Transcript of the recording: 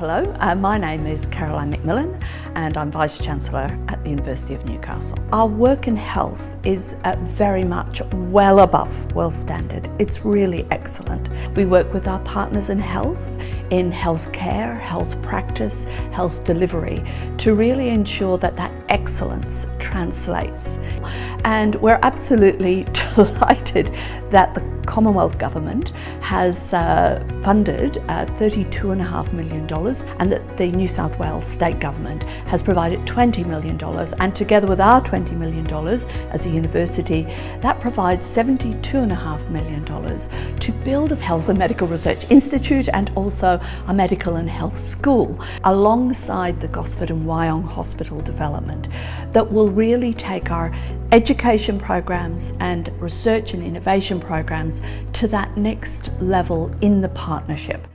Hello, uh, my name is Caroline McMillen and I'm Vice-Chancellor at the University of Newcastle. Our work in health is uh, very much well above world standard. It's really excellent. We work with our partners in health, in healthcare, health practice, health delivery to really ensure that that excellence translates. And we're absolutely delighted that the Commonwealth Government has uh, funded uh, $32.5 million and that the New South Wales State Government has provided $20 million and together with our $20 million as a university that provides $72.5 million to build a health and medical research institute and also a medical and health school alongside the Gosford and Wyong Hospital development that will really take our education programs and research and innovation programs to that next level in the partnership.